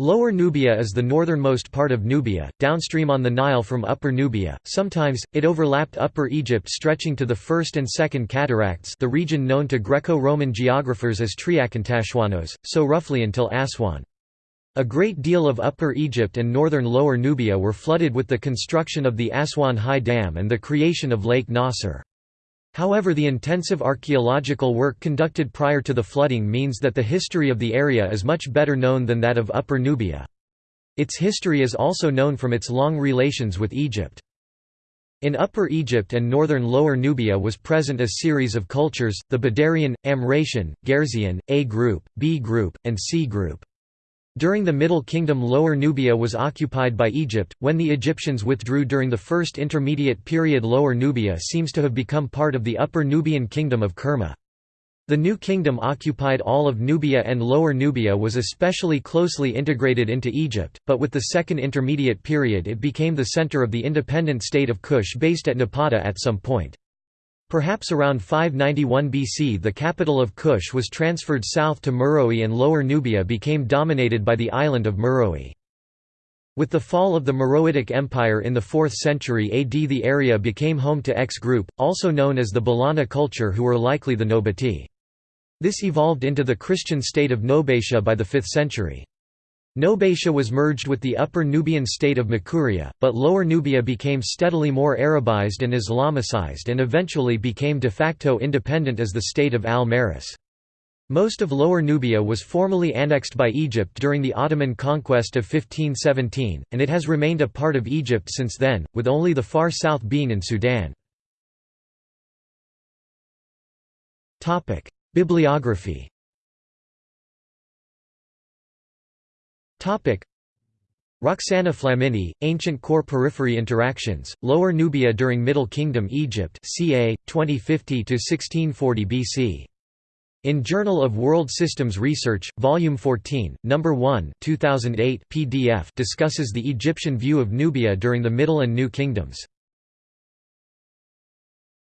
Lower Nubia is the northernmost part of Nubia, downstream on the Nile from Upper Nubia. Sometimes, it overlapped Upper Egypt stretching to the First and Second Cataracts the region known to Greco-Roman geographers as Triakontaschoinos, so roughly until Aswan. A great deal of Upper Egypt and northern Lower Nubia were flooded with the construction of the Aswan High Dam and the creation of Lake Nasser. However the intensive archaeological work conducted prior to the flooding means that the history of the area is much better known than that of Upper Nubia. Its history is also known from its long relations with Egypt. In Upper Egypt and northern Lower Nubia was present a series of cultures, the Badarian, Amratian, Gerzean, A group, B group, and C group. During the Middle Kingdom Lower Nubia was occupied by Egypt, when the Egyptians withdrew during the First Intermediate Period Lower Nubia seems to have become part of the Upper Nubian Kingdom of Kerma. The new kingdom occupied all of Nubia and Lower Nubia was especially closely integrated into Egypt, but with the Second Intermediate Period it became the center of the independent state of Kush based at Napata at some point. Perhaps around 591 BC the capital of Kush was transferred south to Meroe and Lower Nubia became dominated by the island of Meroe. With the fall of the Meroitic Empire in the 4th century AD the area became home to X group, also known as the Ballana culture who were likely the Nobati. This evolved into the Christian state of Nobatia by the 5th century. Nobatia was merged with the Upper Nubian state of Makuria, but Lower Nubia became steadily more Arabized and Islamicized and eventually became de facto independent as the state of Al-Maris. Most of Lower Nubia was formally annexed by Egypt during the Ottoman conquest of 1517, and it has remained a part of Egypt since then, with only the far south being in Sudan. Bibliography Roxana Flammini, Ancient Core Periphery Interactions, Lower Nubia during Middle Kingdom Egypt ca. 2050–1640 BC. In Journal of World Systems Research, Volume 14, No. 1 2008 PDF discusses the Egyptian view of Nubia during the Middle and New Kingdoms.